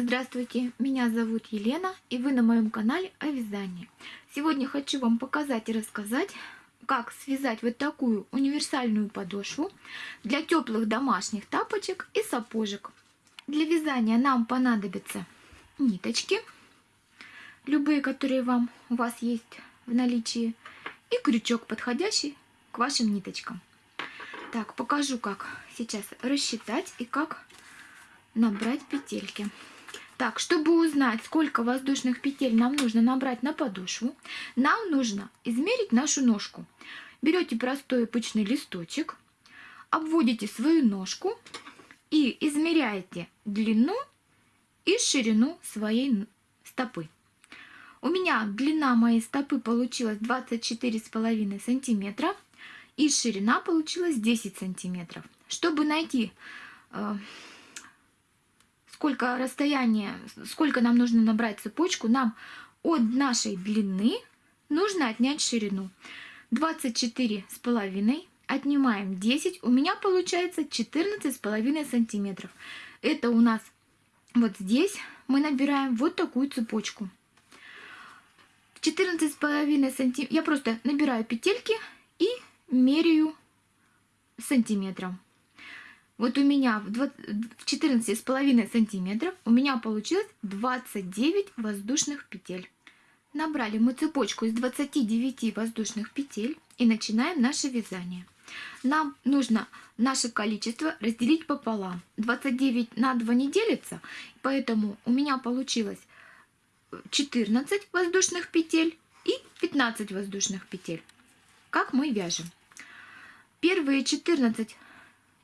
Здравствуйте, меня зовут Елена и вы на моем канале о вязании. Сегодня хочу вам показать и рассказать, как связать вот такую универсальную подошву для теплых домашних тапочек и сапожек. Для вязания нам понадобятся ниточки, любые, которые вам у вас есть в наличии, и крючок, подходящий к вашим ниточкам. Так, покажу, как сейчас рассчитать и как набрать петельки. Так, чтобы узнать, сколько воздушных петель нам нужно набрать на подошву, нам нужно измерить нашу ножку. Берете простой обычный листочек, обводите свою ножку и измеряете длину и ширину своей стопы. У меня длина моей стопы получилась 24,5 сантиметра и ширина получилась 10 сантиметров. Чтобы найти э, сколько расстояние, сколько нам нужно набрать цепочку, нам от нашей длины нужно отнять ширину. 24 с половиной отнимаем 10, у меня получается 14 с половиной сантиметров. Это у нас вот здесь мы набираем вот такую цепочку. 14 с половиной сантиметров, я просто набираю петельки и меряю сантиметром. Вот у меня в 14,5 сантиметров у меня получилось 29 воздушных петель. Набрали мы цепочку из 29 воздушных петель и начинаем наше вязание. Нам нужно наше количество разделить пополам. 29 на 2 не делится, поэтому у меня получилось 14 воздушных петель и 15 воздушных петель. Как мы вяжем? Первые 14 Э,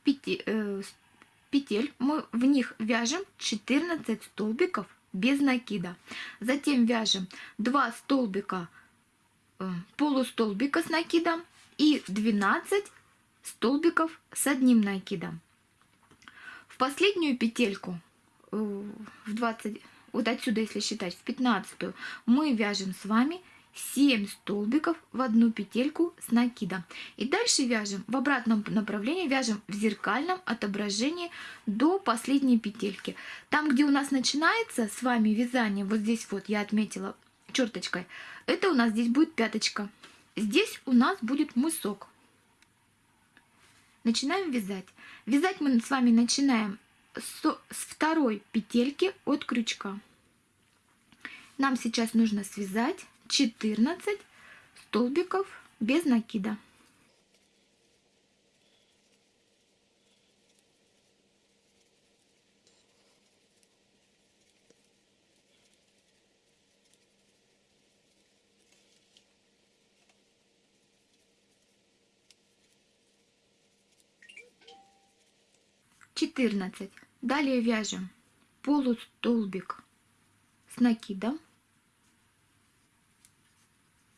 петель мы в них вяжем 14 столбиков без накида. Затем вяжем 2 столбика э, полустолбика с накидом и 12 столбиков с одним накидом. В последнюю петельку, э, в 20, вот отсюда, если считать, в 15 мы вяжем с вами 7 столбиков в одну петельку с накидом. И дальше вяжем в обратном направлении, вяжем в зеркальном отображении до последней петельки. Там, где у нас начинается с вами вязание, вот здесь вот я отметила черточкой, это у нас здесь будет пяточка. Здесь у нас будет мысок. Начинаем вязать. Вязать мы с вами начинаем с, второй петельки от крючка. Нам сейчас нужно связать 14 столбиков без накида. Четырнадцать. Далее вяжем полустолбик с накидом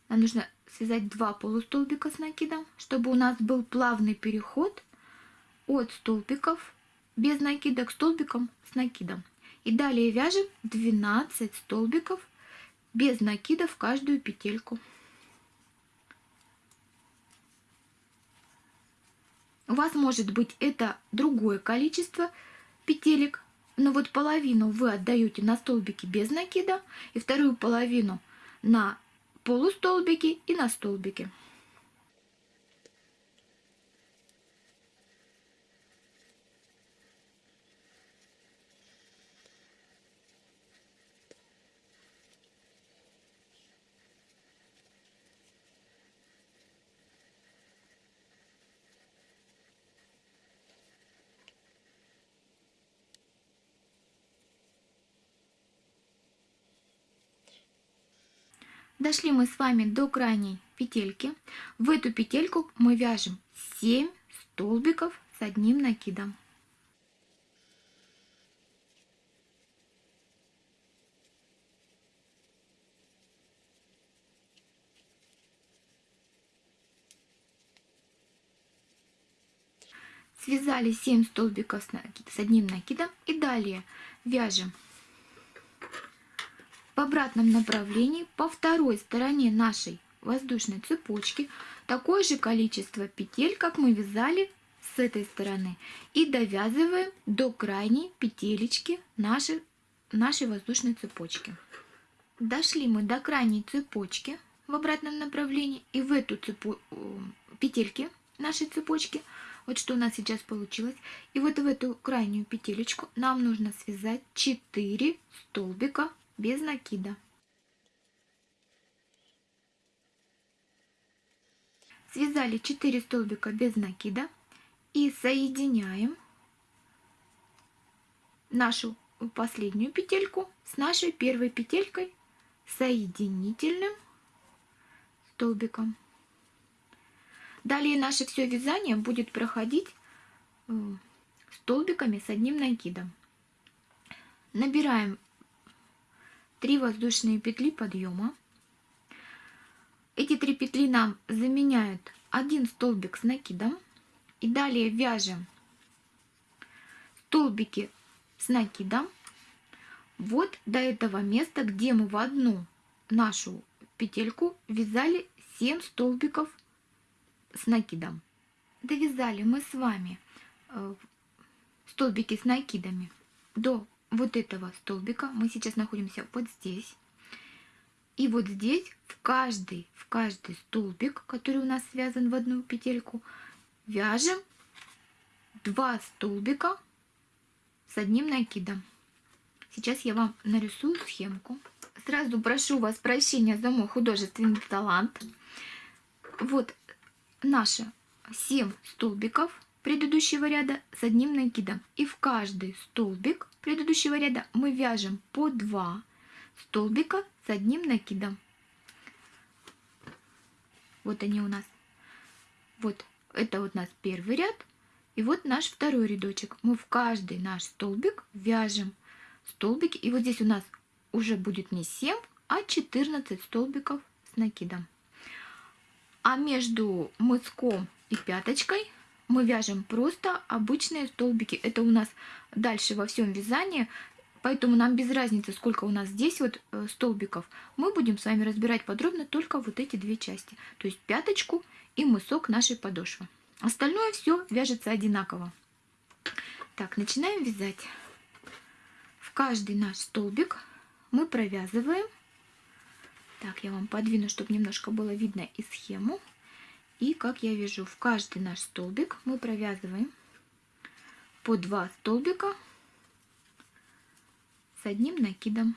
нам нужно связать два полустолбика с накидом, чтобы у нас был плавный переход от столбиков без накида к столбикам с накидом. И далее вяжем 12 столбиков без накида в каждую петельку. У вас может быть это другое количество петелек, но вот половину вы отдаете на столбики без накида и вторую половину на полустолбики и на столбики. Дошли мы с вами до крайней петельки. В эту петельку мы вяжем 7 столбиков с одним накидом. Связали 7 столбиков с одним накидом и далее вяжем в обратном направлении по второй стороне нашей воздушной цепочки такое же количество петель, как мы вязали с этой стороны. И довязываем до крайней петелечки нашей нашей воздушной цепочки. Дошли мы до крайней цепочки в обратном направлении и в эту цепу... петельки нашей цепочки, вот что у нас сейчас получилось, и вот в эту крайнюю петелечку нам нужно связать 4 столбика без накида. Связали 4 столбика без накида и соединяем нашу последнюю петельку с нашей первой петелькой соединительным столбиком. Далее наше все вязание будет проходить э, столбиками с одним накидом. Набираем 3 воздушные петли подъема. Эти три петли нам заменяют один столбик с накидом. И далее вяжем столбики с накидом вот до этого места, где мы в одну нашу петельку вязали 7 столбиков с накидом. Довязали мы с вами э, столбики с накидами до вот этого столбика. Мы сейчас находимся вот здесь. И вот здесь в каждый, в каждый столбик, который у нас связан в одну петельку, вяжем 2 столбика с одним накидом. Сейчас я вам нарисую схемку. Сразу прошу вас прощения за мой художественный талант. Вот наши 7 столбиков предыдущего ряда с одним накидом. И в каждый столбик предыдущего ряда мы вяжем по 2 столбика с одним накидом. Вот они у нас. Вот это вот у нас первый ряд. И вот наш второй рядочек. Мы в каждый наш столбик вяжем столбики. И вот здесь у нас уже будет не 7, а 14 столбиков с накидом. А между мыском и пяточкой мы вяжем просто обычные столбики. Это у нас дальше во всем вязании, поэтому нам без разницы, сколько у нас здесь вот э, столбиков. Мы будем с вами разбирать подробно только вот эти две части, то есть пяточку и мысок нашей подошвы. Остальное все вяжется одинаково. Так, начинаем вязать каждый наш столбик мы провязываем. Так, я вам подвину, чтобы немножко было видно и схему. И как я вяжу, в каждый наш столбик мы провязываем по два столбика с одним накидом.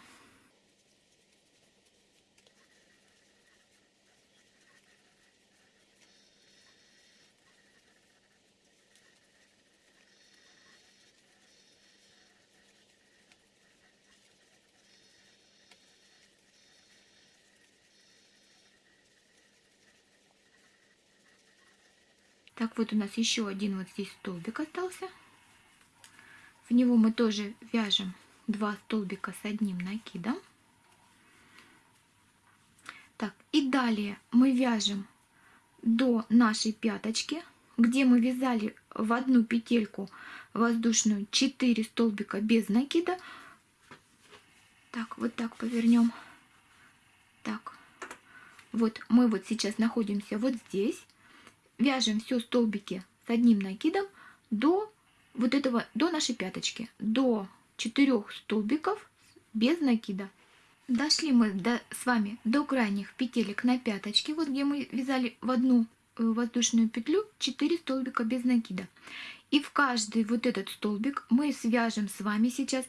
Так, вот у нас еще один вот здесь столбик остался. В него мы тоже вяжем два столбика с одним накидом. Так, и далее мы вяжем до нашей пяточки, где мы вязали в одну петельку воздушную 4 столбика без накида. Так, вот так повернем. Так, вот мы вот сейчас находимся вот здесь вяжем все столбики с одним накидом до вот этого, до нашей пяточки, до 4 столбиков без накида. Дошли мы до, с вами до крайних петелек на пяточке, вот где мы вязали в одну э, воздушную петлю 4 столбика без накида. И в каждый вот этот столбик мы свяжем с вами сейчас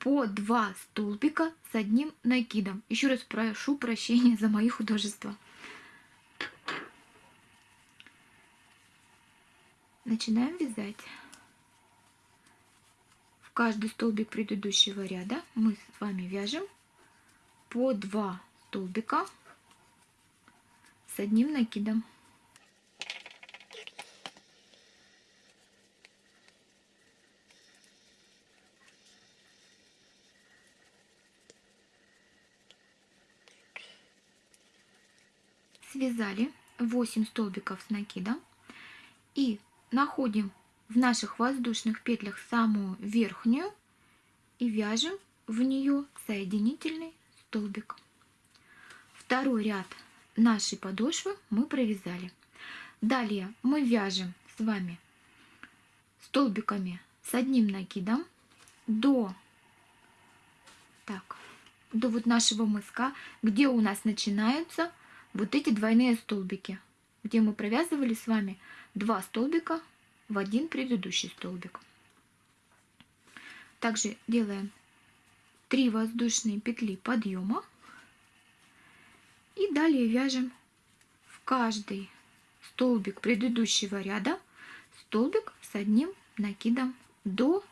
по 2 столбика с одним накидом. Еще раз прошу прощения за мои художества. Начинаем вязать. В каждый столбик предыдущего ряда мы с вами вяжем по 2 столбика с одним накидом. Связали 8 столбиков с накидом и находим в наших воздушных петлях самую верхнюю и вяжем в нее соединительный столбик. Второй ряд нашей подошвы мы провязали. Далее мы вяжем с вами столбиками с одним накидом до до вот нашего мыска, где у нас начинаются вот эти двойные столбики, где мы провязывали с вами два столбика в один предыдущий столбик. Также делаем 3 воздушные петли подъема и далее вяжем в каждый столбик предыдущего ряда столбик с одним накидом до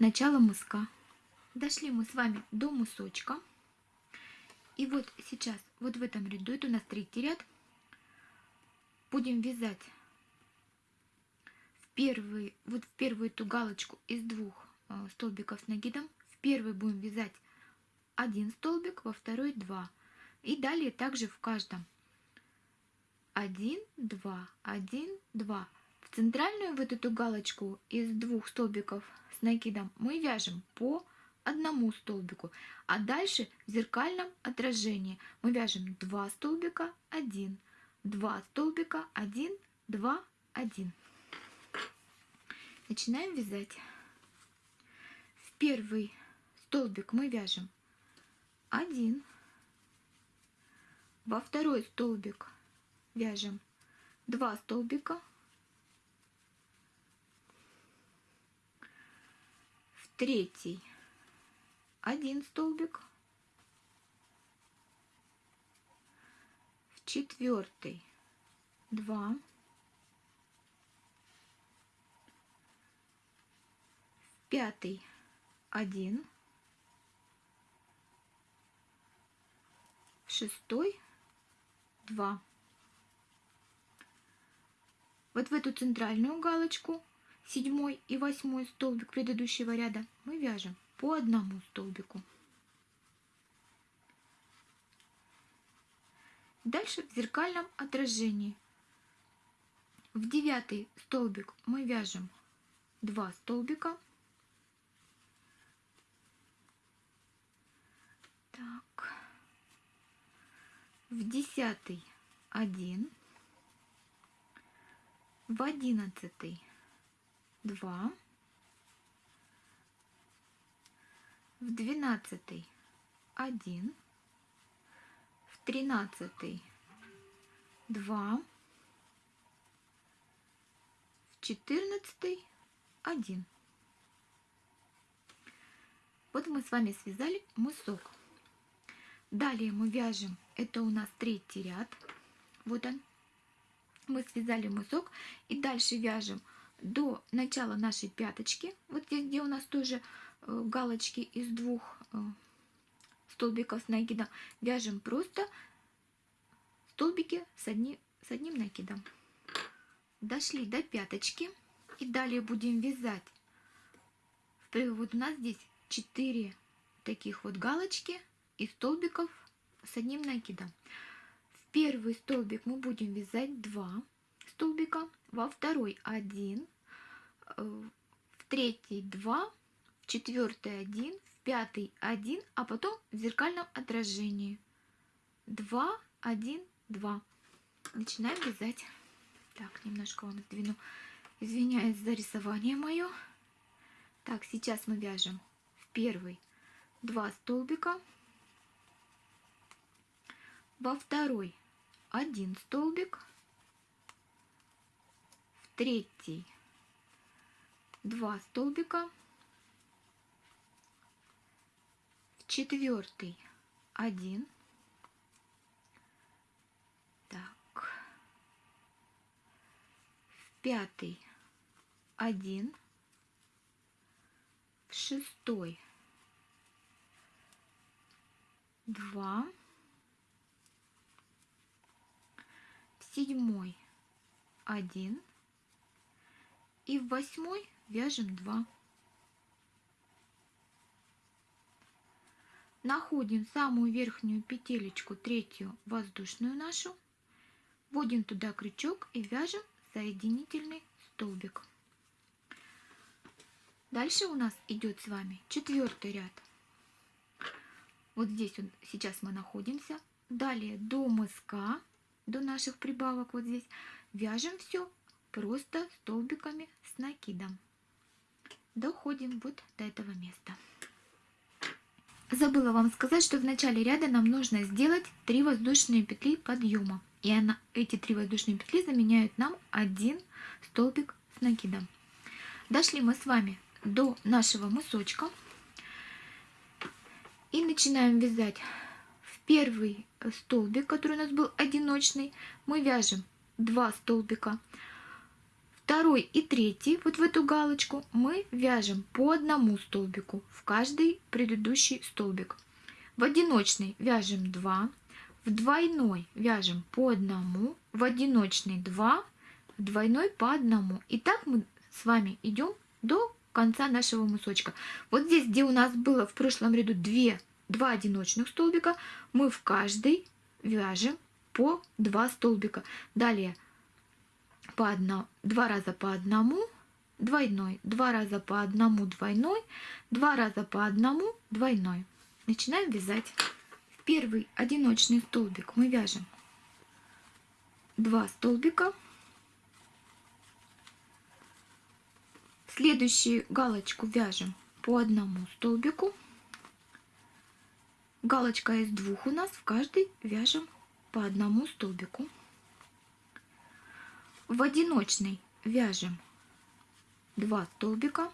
начала мыска. Дошли мы с вами до мысочка. И вот сейчас, вот в этом ряду, это у нас третий ряд, будем вязать первый, вот в первую эту галочку из двух э, столбиков с накидом. В первый будем вязать один столбик, во второй два. И далее также в каждом 1, 2, 1, 2. В центральную вот эту галочку из двух столбиков с накидом мы вяжем по одному столбику, а дальше в зеркальном отражении мы вяжем 2 столбика, 1, 2 столбика, 1, 2, 1. Начинаем вязать. В первый столбик мы вяжем 1, во второй столбик вяжем 2 столбика, в третий один столбик, в четвертый два, в пятый один, шестой два. Вот в эту центральную галочку седьмой и восьмой столбик предыдущего ряда мы вяжем по одному столбику. Дальше в зеркальном отражении. В девятый столбик мы вяжем 2 столбика. Так. В десятый один. В одиннадцатый два. в двенадцатый один, в тринадцатый два, в четырнадцатый один. Вот мы с вами связали мысок. Далее мы вяжем, это у нас третий ряд, вот он. Мы связали мысок и дальше вяжем до начала нашей пяточки, вот здесь, где у нас тоже Э, галочки из двух э, столбиков с накидом. Вяжем просто столбики с, одни, с одним накидом. Дошли до пяточки. И далее будем вязать. Вот у нас здесь 4 таких вот галочки и столбиков с одним накидом. В первый столбик мы будем вязать 2 столбика, во второй 1, э, в третий 2, в четвертый один, в пятый один, а потом в зеркальном отражении. Два, один, два. Начинаем вязать. Так, немножко вам сдвину. Извиняюсь за рисование мое. Так, сейчас мы вяжем в первый два столбика, во второй один столбик, в третий два столбика, четвертый один. Так. В пятый один. В шестой два. Седьмой один. И в восьмой вяжем два. Находим самую верхнюю петелечку, третью воздушную нашу, вводим туда крючок и вяжем соединительный столбик. Дальше у нас идет с вами четвертый ряд. Вот здесь вот сейчас мы находимся. Далее до мыска, до наших прибавок вот здесь, вяжем все просто столбиками с накидом. Доходим вот до этого места. Забыла вам сказать, что в начале ряда нам нужно сделать 3 воздушные петли подъема. И она, эти 3 воздушные петли заменяют нам один столбик с накидом. Дошли мы с вами до нашего мысочка. И начинаем вязать первый столбик, который у нас был одиночный, мы вяжем 2 столбика. Второй и третий, вот в эту галочку, мы вяжем по одному столбику в каждый предыдущий столбик. В одиночный вяжем 2, в двойной вяжем по одному, в одиночный 2, в двойной по одному. И так мы с вами идем до конца нашего мысочка. Вот здесь, где у нас было в прошлом ряду 2, 2 одиночных столбика, мы в каждый вяжем по 2 столбика. Далее по одно, 2 раза по одному, двойной, 2 раза по одному, двойной, 2 раза по одному, двойной. Начинаем вязать. В первый одиночный столбик мы вяжем 2 столбика. Следующую галочку вяжем по одному столбику. Галочка из двух у нас, в каждый вяжем по одному столбику. В одиночный вяжем 2 столбика.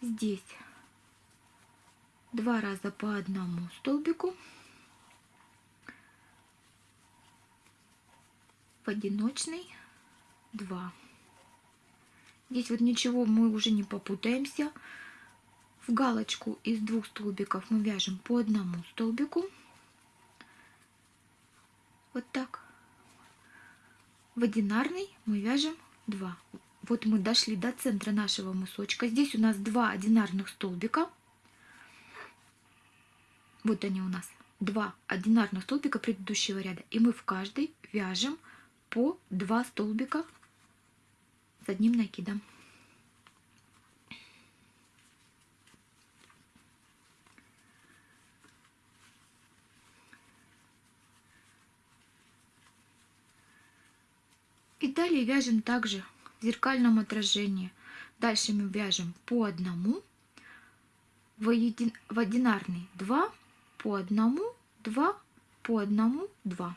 Здесь два раза по одному столбику. в одиночный 2. Здесь вот ничего мы уже не попутаемся. В галочку из двух столбиков мы вяжем по одному столбику. Вот так. В одинарный мы вяжем 2. Вот мы дошли до центра нашего мысочка. Здесь у нас два одинарных столбика. Вот они у нас. Два одинарных столбика предыдущего ряда. И мы в каждый вяжем по 2 столбика с одним накидом. И далее вяжем также в зеркальном отражении. Дальше мы вяжем по одному, в, един, в одинарный 2, по одному, 2, по одному, 2.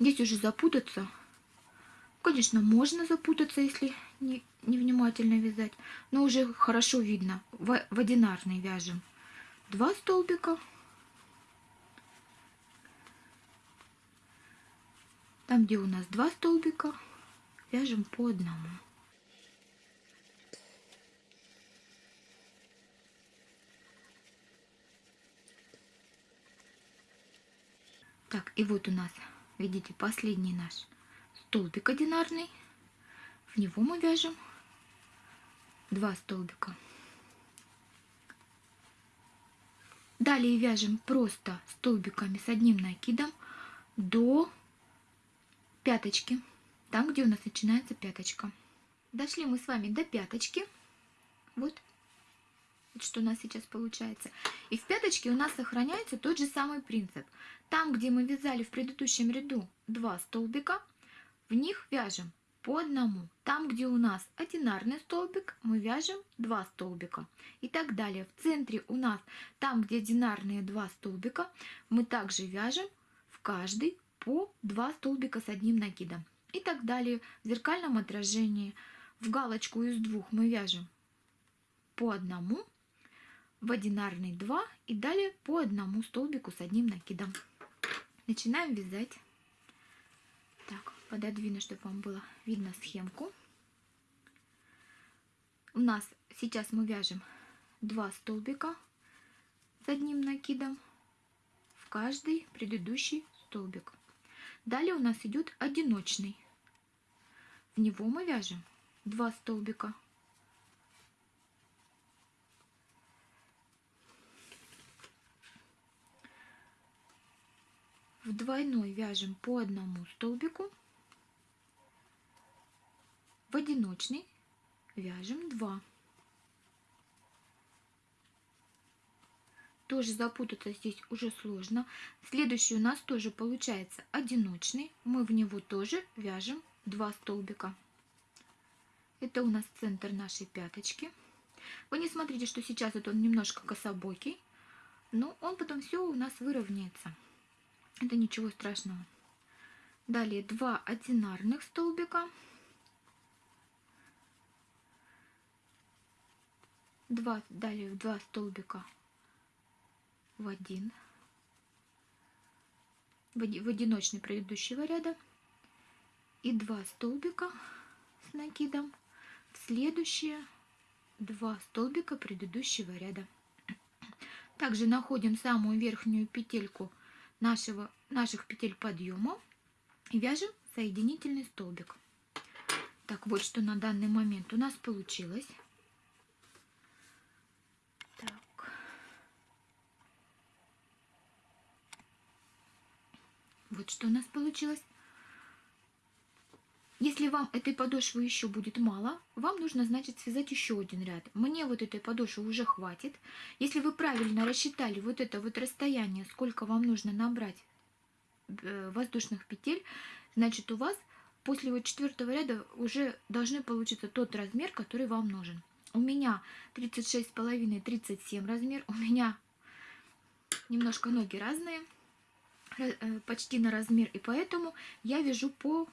Здесь уже запутаться. Конечно, можно запутаться, если не, невнимательно вязать. Но уже хорошо видно. В, одинарный вяжем два столбика. Там, где у нас два столбика, вяжем по одному. Так, и вот у нас видите, последний наш столбик одинарный. В него мы вяжем два столбика. Далее вяжем просто столбиками с одним накидом до пяточки, там, где у нас начинается пяточка. Дошли мы с вами до пяточки. Вот что у нас сейчас получается. И в пяточке у нас сохраняется тот же самый принцип. Там, где мы вязали в предыдущем ряду два столбика, в них вяжем по одному. Там, где у нас одинарный столбик, мы вяжем два столбика. И так далее. В центре у нас, там, где одинарные два столбика, мы также вяжем в каждый по два столбика с одним накидом. И так далее. В зеркальном отражении в галочку из двух мы вяжем по одному в одинарный 2 и далее по одному столбику с одним накидом. Начинаем вязать. Пододвину, чтобы вам было видно схемку. У нас сейчас мы вяжем 2 столбика с одним накидом в каждый предыдущий столбик. Далее у нас идет одиночный. В него мы вяжем 2 столбика в двойной вяжем по одному столбику, в одиночный вяжем 2. Тоже запутаться здесь уже сложно. Следующий у нас тоже получается одиночный. Мы в него тоже вяжем два столбика. Это у нас центр нашей пяточки. Вы не смотрите, что сейчас вот он немножко кособокий, но он потом все у нас выровняется. Это ничего страшного. Далее два одинарных столбика. Два, далее два столбика в один в одиночный предыдущего ряда и два столбика с накидом в следующие два столбика предыдущего ряда. Также находим самую верхнюю петельку нашего, наших петель подъема и вяжем соединительный столбик. Так, вот что на данный момент у нас получилось. Так. Вот что у нас получилось. Если вам этой подошвы еще будет мало, вам нужно, значит, связать еще один ряд. Мне вот этой подошвы уже хватит. Если вы правильно рассчитали вот это вот расстояние, сколько вам нужно набрать э, воздушных петель, значит, у вас после вот четвертого ряда уже должны получиться тот размер, который вам нужен. У меня 36,5-37 размер, у меня немножко ноги разные, почти на размер, и поэтому я вяжу по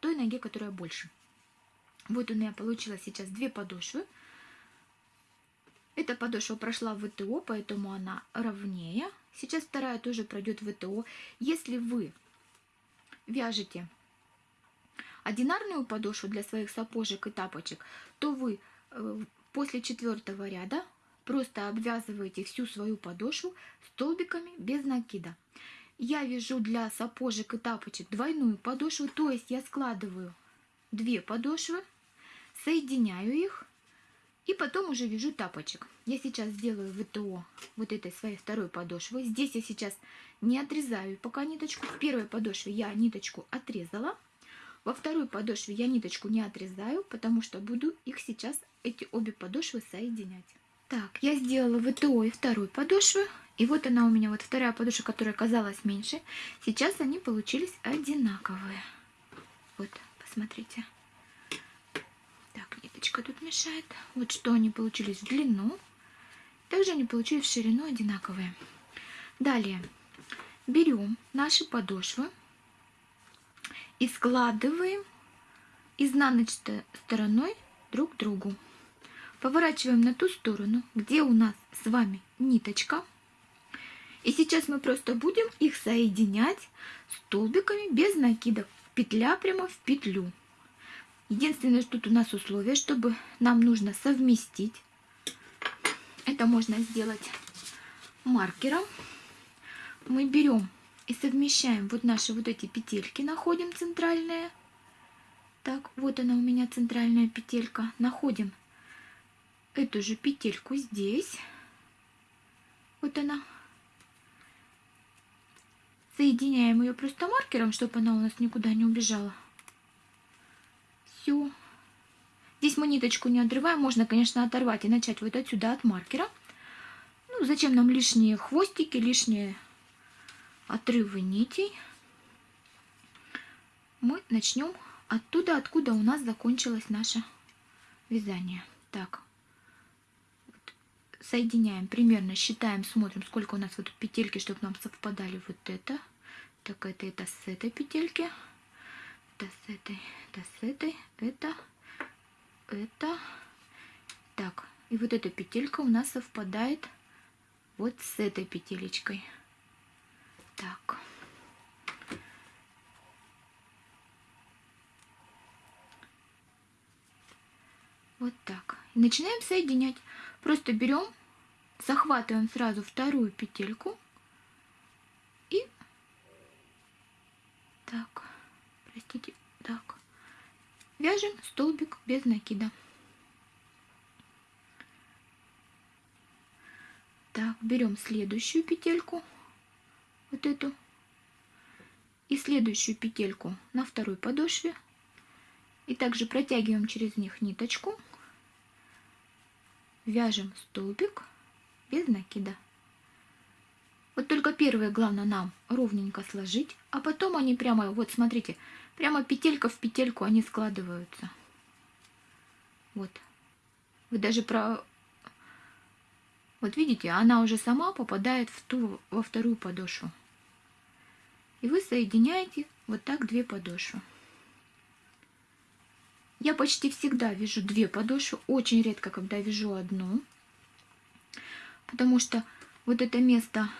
той ноге, которая больше. Вот у меня получилось сейчас две подошвы. Эта подошва прошла в ВТО, поэтому она ровнее. Сейчас вторая тоже пройдет в ВТО. Если вы вяжете одинарную подошву для своих сапожек и тапочек, то вы э, после четвертого ряда просто обвязываете всю свою подошву столбиками без накида я вяжу для сапожек и тапочек двойную подошву, то есть я складываю две подошвы, соединяю их и потом уже вяжу тапочек. Я сейчас сделаю ВТО вот этой своей второй подошвы. Здесь я сейчас не отрезаю пока ниточку. В первой подошве я ниточку отрезала. Во второй подошве я ниточку не отрезаю, потому что буду их сейчас, эти обе подошвы, соединять. Так, я сделала ВТО и второй подошвы. И вот она у меня, вот вторая подушка, которая казалась меньше. Сейчас они получились одинаковые. Вот, посмотрите. Так, ниточка тут мешает. Вот что они получились в длину. Также они получились в ширину одинаковые. Далее берем наши подошвы и складываем изнаночной стороной друг к другу. Поворачиваем на ту сторону, где у нас с вами ниточка и сейчас мы просто будем их соединять столбиками без накидок. Петля прямо в петлю. Единственное, что тут у нас условие, чтобы нам нужно совместить. Это можно сделать маркером. Мы берем и совмещаем вот наши вот эти петельки, находим центральные. Так, вот она у меня центральная петелька. Находим эту же петельку здесь. Вот она. Соединяем ее просто маркером, чтобы она у нас никуда не убежала. Все. Здесь мы ниточку не отрываем. Можно, конечно, оторвать и начать вот отсюда от маркера. Ну, зачем нам лишние хвостики, лишние отрывы нитей. Мы начнем оттуда, откуда у нас закончилось наше вязание. Так, соединяем примерно, считаем, смотрим, сколько у нас вот петельки, чтобы нам совпадали вот это. Так, это, это с этой петельки, это с этой, это с этой, это, это. Так, и вот эта петелька у нас совпадает вот с этой петелечкой. Так. Вот так. И начинаем соединять. Просто берем, захватываем сразу вторую петельку и так, простите, так, вяжем столбик без накида. Так, берем следующую петельку, вот эту, и следующую петельку на второй подошве. И также протягиваем через них ниточку вяжем столбик без накида. Вот только первые главное нам ровненько сложить, а потом они прямо, вот смотрите, прямо петелька в петельку они складываются. Вот. Вы даже про... Вот видите, она уже сама попадает в ту, во вторую подошву. И вы соединяете вот так две подошвы. Я почти всегда вяжу две подошвы, очень редко, когда вяжу одну. Потому что вот это место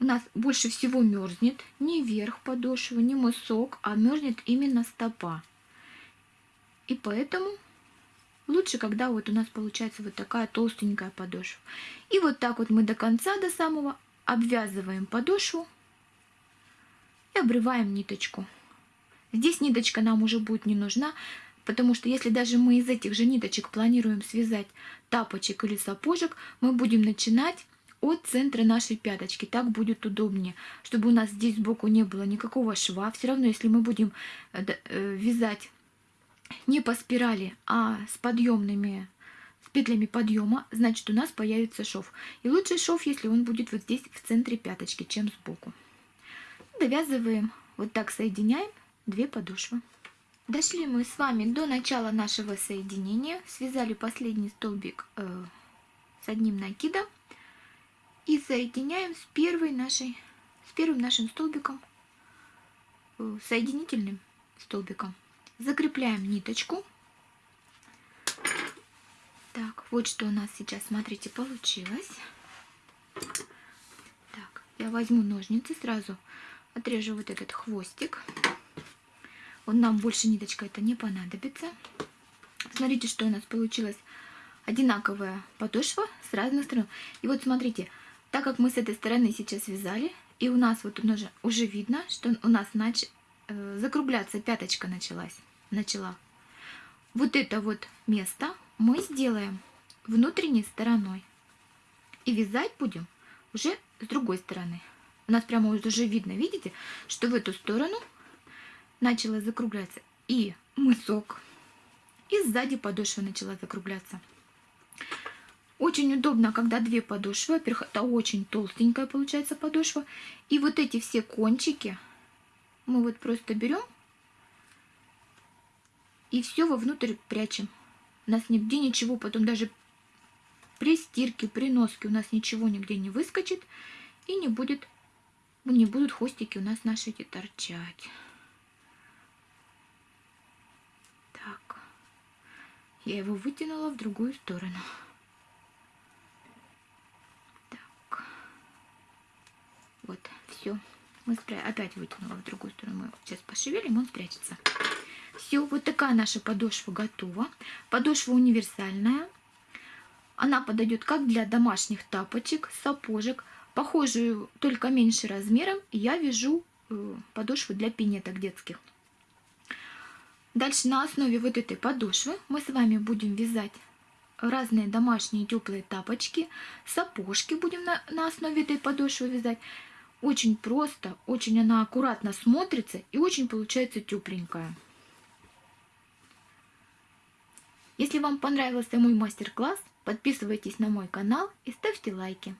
у нас больше всего мерзнет не верх подошвы, не мысок, а мерзнет именно стопа. И поэтому лучше, когда вот у нас получается вот такая толстенькая подошва. И вот так вот мы до конца, до самого обвязываем подошву и обрываем ниточку. Здесь ниточка нам уже будет не нужна, потому что если даже мы из этих же ниточек планируем связать тапочек или сапожек, мы будем начинать от центра нашей пяточки. Так будет удобнее, чтобы у нас здесь сбоку не было никакого шва. Все равно, если мы будем э, э, вязать не по спирали, а с подъемными, с петлями подъема, значит у нас появится шов. И лучший шов, если он будет вот здесь в центре пяточки, чем сбоку. Довязываем, вот так соединяем две подошвы. Дошли мы с вами до начала нашего соединения, связали последний столбик э, с одним накидом и соединяем с первой нашей, с первым нашим столбиком, э, соединительным столбиком. Закрепляем ниточку. Так, вот что у нас сейчас, смотрите, получилось. Так, я возьму ножницы, сразу отрежу вот этот хвостик. Он нам больше ниточка это не понадобится. Смотрите, что у нас получилось. Одинаковая подошва с разных сторон. И вот смотрите, так как мы с этой стороны сейчас вязали, и у нас вот уже, уже видно, что у нас нач... э, закругляться пяточка началась, начала. Вот это вот место мы сделаем внутренней стороной. И вязать будем уже с другой стороны. У нас прямо уже видно, видите, что в эту сторону начала закругляться и мысок, и сзади подошва начала закругляться. Очень удобно, когда две подошвы. Во-первых, это очень толстенькая получается подошва. И вот эти все кончики мы вот просто берем и все вовнутрь прячем. У нас нигде ничего, потом даже при стирке, при носке у нас ничего нигде не выскочит и не будет, не будут хвостики у нас наши эти торчать. Так, я его вытянула в другую сторону. Вот, все. Мы спря... Опять вытянула в другую сторону. Мы сейчас пошевелим, он спрячется. Все, вот такая наша подошва готова. Подошва универсальная. Она подойдет как для домашних тапочек, сапожек. Похожую, только меньше размером, я вяжу э, подошву для пинеток детских. Дальше на основе вот этой подошвы мы с вами будем вязать разные домашние теплые тапочки, сапожки будем на, на основе этой подошвы вязать. Очень просто, очень она аккуратно смотрится и очень получается тепленькая. Если вам понравился мой мастер-класс, подписывайтесь на мой канал и ставьте лайки.